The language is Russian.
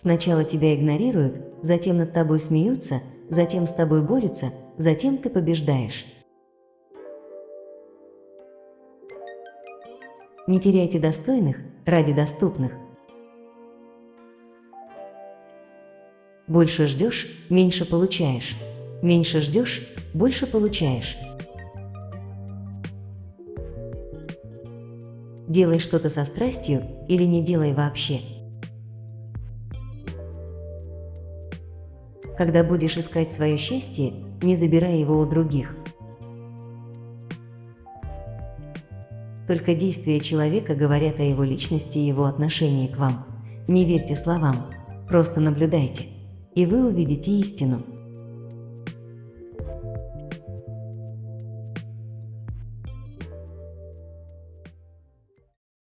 Сначала тебя игнорируют, затем над тобой смеются, затем с тобой борются, затем ты побеждаешь. Не теряйте достойных ради доступных. Больше ждешь, меньше получаешь. Меньше ждешь, больше получаешь. Делай что-то со страстью или не делай вообще. Когда будешь искать свое счастье, не забирай его у других. Только действия человека говорят о его личности и его отношении к вам. Не верьте словам, просто наблюдайте, и вы увидите истину.